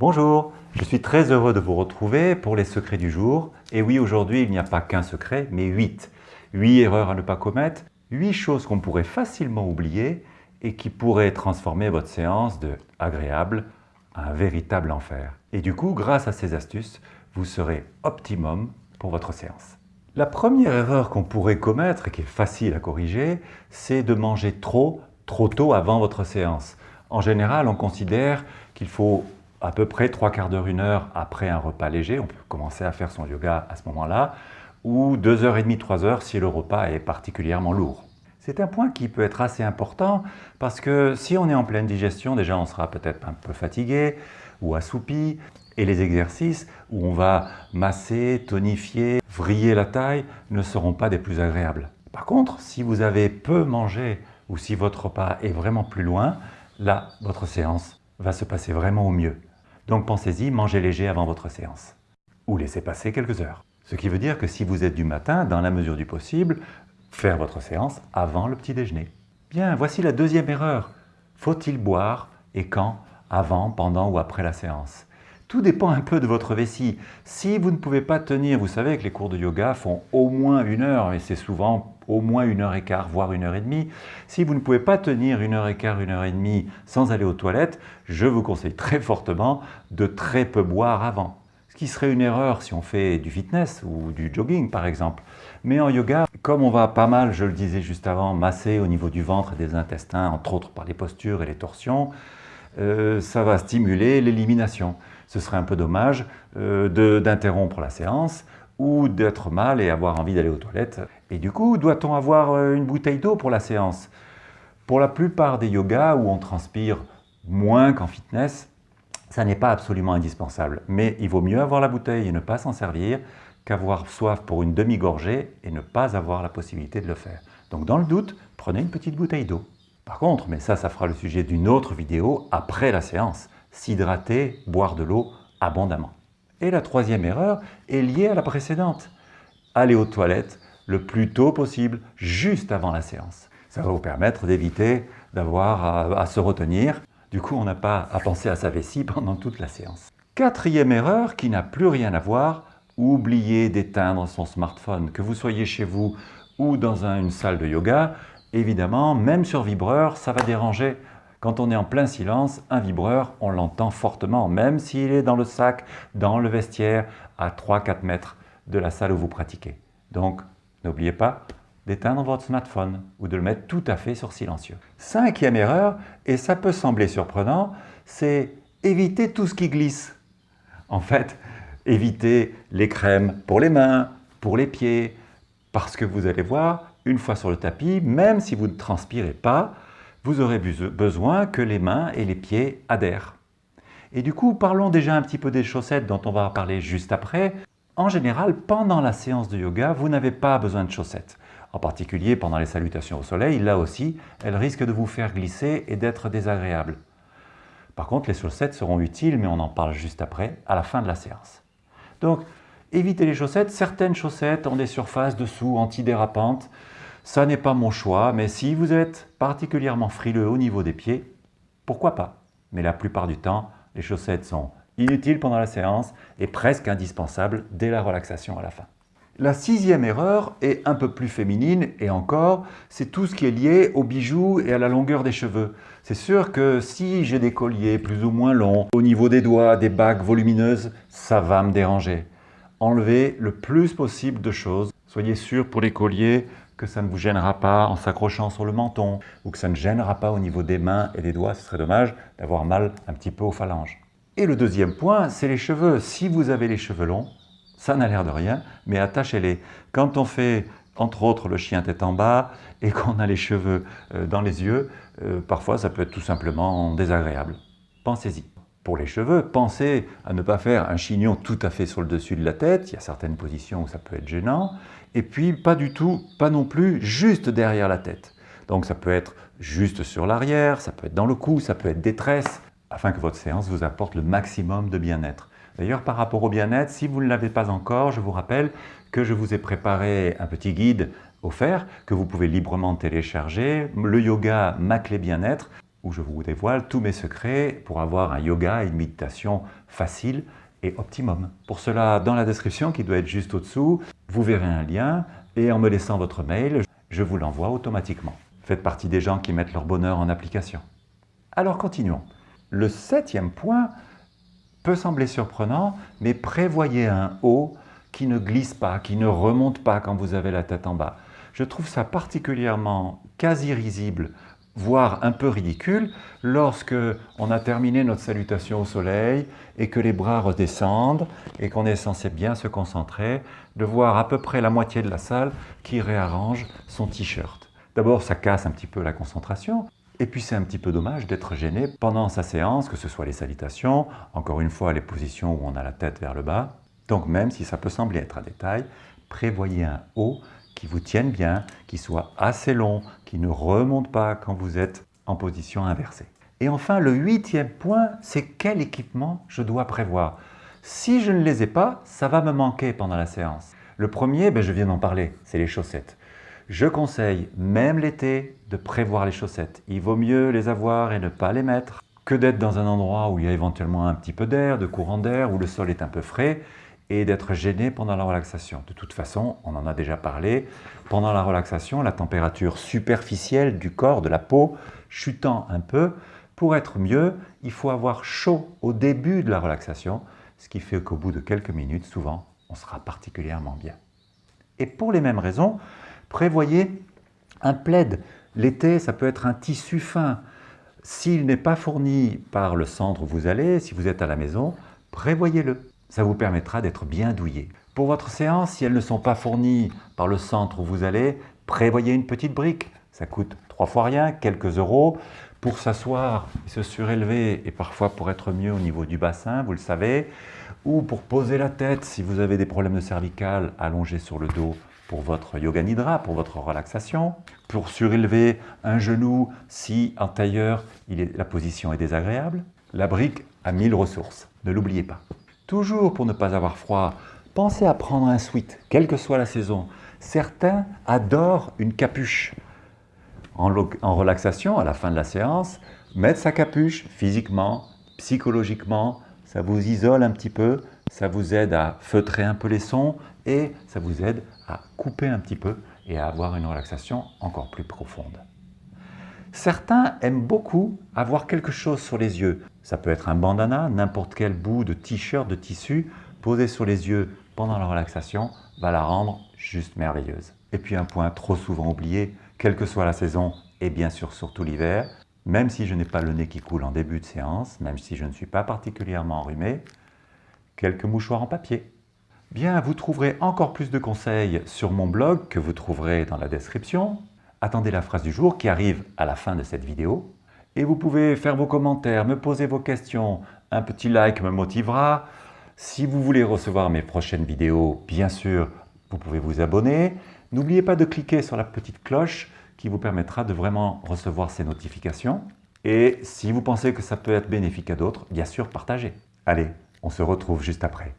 Bonjour, je suis très heureux de vous retrouver pour les secrets du jour. Et oui, aujourd'hui, il n'y a pas qu'un secret, mais huit. Huit erreurs à ne pas commettre, huit choses qu'on pourrait facilement oublier et qui pourraient transformer votre séance de agréable à un véritable enfer. Et du coup, grâce à ces astuces, vous serez optimum pour votre séance. La première erreur qu'on pourrait commettre et qui est facile à corriger, c'est de manger trop, trop tôt avant votre séance. En général, on considère qu'il faut à peu près trois quarts d'heure, une heure après un repas léger, on peut commencer à faire son yoga à ce moment-là, ou deux heures et demie, trois heures si le repas est particulièrement lourd. C'est un point qui peut être assez important parce que si on est en pleine digestion, déjà on sera peut-être un peu fatigué ou assoupi, et les exercices où on va masser, tonifier, vriller la taille ne seront pas des plus agréables. Par contre, si vous avez peu mangé ou si votre repas est vraiment plus loin, là, votre séance va se passer vraiment au mieux. Donc pensez-y, mangez léger avant votre séance. Ou laissez passer quelques heures. Ce qui veut dire que si vous êtes du matin, dans la mesure du possible, faire votre séance avant le petit déjeuner. Bien, voici la deuxième erreur. Faut-il boire et quand? Avant, pendant ou après la séance? Tout dépend un peu de votre vessie. Si vous ne pouvez pas tenir, vous savez que les cours de yoga font au moins une heure, et c'est souvent au moins une heure et quart, voire une heure et demie. Si vous ne pouvez pas tenir une heure et quart, une heure et demie sans aller aux toilettes, je vous conseille très fortement de très peu boire avant. Ce qui serait une erreur si on fait du fitness ou du jogging par exemple. Mais en yoga, comme on va pas mal, je le disais juste avant, masser au niveau du ventre et des intestins, entre autres par les postures et les torsions, euh, ça va stimuler l'élimination ce serait un peu dommage euh, d'interrompre la séance ou d'être mal et avoir envie d'aller aux toilettes. Et du coup, doit-on avoir euh, une bouteille d'eau pour la séance? Pour la plupart des yogas où on transpire moins qu'en fitness, ça n'est pas absolument indispensable. Mais il vaut mieux avoir la bouteille et ne pas s'en servir qu'avoir soif pour une demi-gorgée et ne pas avoir la possibilité de le faire. Donc dans le doute, prenez une petite bouteille d'eau. Par contre, mais ça, ça fera le sujet d'une autre vidéo après la séance s'hydrater, boire de l'eau abondamment. Et la troisième erreur est liée à la précédente. Aller aux toilettes le plus tôt possible, juste avant la séance. Ça va vous permettre d'éviter d'avoir à, se retenir. Du coup, on n'a pas à penser à sa vessie pendant toute la séance. Quatrième erreur qui n'a plus rien à voir, oubliez d'éteindre son smartphone. Que vous soyez chez vous ou dans une salle de yoga, évidemment, même sur vibreur, ça va déranger quand on est en plein silence, un vibreur, on l'entend fortement, même s'il est dans le sac, dans le vestiaire, à 3-4 mètres de la salle où vous pratiquez. Donc, n'oubliez pas d'éteindre votre smartphone ou de le mettre tout à fait sur silencieux. Cinquième erreur, et ça peut sembler surprenant, c'est éviter tout ce qui glisse. En fait, évitez les crèmes pour les mains, pour les pieds, parce que vous allez voir, une fois sur le tapis, même si vous ne transpirez pas, vous aurez besoin que les mains et les pieds adhèrent. Et du coup, parlons déjà un petit peu des chaussettes dont on va parler juste après. En général, pendant la séance de yoga, vous n'avez pas besoin de chaussettes. En particulier pendant les salutations au soleil, là aussi, elles risquent de vous faire glisser et d'être désagréables. Par contre, les chaussettes seront utiles, mais on en parle juste après, à la fin de la séance. Évitez les chaussettes. Certaines chaussettes ont des surfaces dessous antidérapantes. Ça n'est pas mon choix, mais si vous êtes particulièrement frileux au niveau des pieds, pourquoi pas? Mais la plupart du temps, les chaussettes sont inutiles pendant la séance et presque indispensables dès la relaxation à la fin. La sixième erreur est un peu plus féminine et encore, c'est tout ce qui est lié aux bijoux et à la longueur des cheveux. C'est sûr que si j'ai des colliers plus ou moins longs, au niveau des doigts, des bagues volumineuses, ça va me déranger. Enlevez le plus possible de choses. Soyez sûr pour les colliers que ça ne vous gênera pas en s'accrochant sur le menton ou que ça ne gênera pas au niveau des mains et des doigts. Ce serait dommage d'avoir mal un petit peu aux phalanges. Et le deuxième point, c'est les cheveux. Si vous avez les cheveux longs, ça n'a l'air de rien, mais attachez-les. Quand on fait, entre autres, le chien tête en bas et qu'on a les cheveux euh, dans les yeux, euh, parfois ça peut être tout simplement désagréable. Pensez-y. Pour les cheveux, pensez à ne pas faire un chignon tout à fait sur le dessus de la tête. Il y a certaines positions où ça peut être gênant. Et puis, pas du tout, pas non plus juste derrière la tête. Donc ça peut être juste sur l'arrière, ça peut être dans le cou, ça peut être des tresses, afin que votre séance vous apporte le maximum de bien-être. D'ailleurs, par rapport au bien-être, si vous ne l'avez pas encore, je vous rappelle que je vous ai préparé un petit guide offert que vous pouvez librement télécharger, le yoga, ma clé bien-être, où je vous dévoile tous mes secrets pour avoir un yoga et une méditation facile et optimum. Pour cela, dans la description qui doit être juste au-dessous, vous verrez un lien et en me laissant votre mail, je vous l'envoie automatiquement. Faites partie des gens qui mettent leur bonheur en application. Alors continuons. Le septième point peut sembler surprenant, mais prévoyez un haut qui ne glisse pas, qui ne remonte pas quand vous avez la tête en bas. Je trouve ça particulièrement quasi risible, voire un peu ridicule, lorsque on a terminé notre salutation au soleil et que les bras redescendent et qu'on est censé bien se concentrer, de voir à peu près la moitié de la salle qui réarrange son t-shirt. D'abord, ça casse un petit peu la concentration, et puis c'est un petit peu dommage d'être gêné pendant sa séance, que ce soit les salutations, encore une fois les positions où on a la tête vers le bas. Donc même si ça peut sembler être un détail, prévoyez un haut qui vous tienne bien, qui soit assez long, qui ne remonte pas quand vous êtes en position inversée. Et enfin, le huitième point, c'est quel équipement je dois prévoir. Si je ne les ai pas, ça va me manquer pendant la séance. Le premier, ben, je viens d'en parler, c'est les chaussettes. Je conseille, même l'été, de prévoir les chaussettes. Il vaut mieux les avoir et ne pas les mettre que d'être dans un endroit où il y a éventuellement un petit peu d'air, de courant d'air, où le sol est un peu frais et d'être gêné pendant la relaxation. De toute façon, on en a déjà parlé, pendant la relaxation, la température superficielle du corps, de la peau, chutant un peu, pour être mieux, il faut avoir chaud au début de la relaxation, ce qui fait qu'au bout de quelques minutes, souvent, on sera particulièrement bien. Et pour les mêmes raisons, prévoyez un plaid. L'été, ça peut être un tissu fin. S'il n'est pas fourni par le centre où vous allez, si vous êtes à la maison, prévoyez-le. Ça vous permettra d'être bien douillé. Pour votre séance, si elles ne sont pas fournies par le centre où vous allez, prévoyez une petite brique. Ça coûte trois fois rien, quelques euros. Pour s'asseoir, se surélever et parfois pour être mieux au niveau du bassin, vous le savez. Ou pour poser la tête, si vous avez des problèmes de cervical, allongé sur le dos pour votre yoga nidra, pour votre relaxation. Pour surélever un genou, si en tailleur, la position est désagréable. La brique a mille ressources, ne l'oubliez pas. Toujours pour ne pas avoir froid, pensez à prendre un sweat, quelle que soit la saison. Certains adorent une capuche. En, relaxation, à la fin de la séance, mettre sa capuche physiquement, psychologiquement, ça vous isole un petit peu, ça vous aide à feutrer un peu les sons et ça vous aide à couper un petit peu et à avoir une relaxation encore plus profonde. Certains aiment beaucoup avoir quelque chose sur les yeux. Ça peut être un bandana, n'importe quel bout de t-shirt, de tissu, posé sur les yeux pendant la relaxation va la rendre juste merveilleuse. Et puis un point trop souvent oublié, quelle que soit la saison, et bien sûr surtout l'hiver, même si je n'ai pas le nez qui coule en début de séance, même si je ne suis pas particulièrement enrhumé, quelques mouchoirs en papier. Bien, vous trouverez encore plus de conseils sur mon blog que vous trouverez dans la description. Attendez la phrase du jour qui arrive à la fin de cette vidéo. Et vous pouvez faire vos commentaires, me poser vos questions. Un petit like me motivera. Si vous voulez recevoir mes prochaines vidéos, bien sûr, vous pouvez vous abonner. N'oubliez pas de cliquer sur la petite cloche qui vous permettra de vraiment recevoir ces notifications. Et si vous pensez que ça peut être bénéfique à d'autres, bien sûr, partagez. Allez, on se retrouve juste après.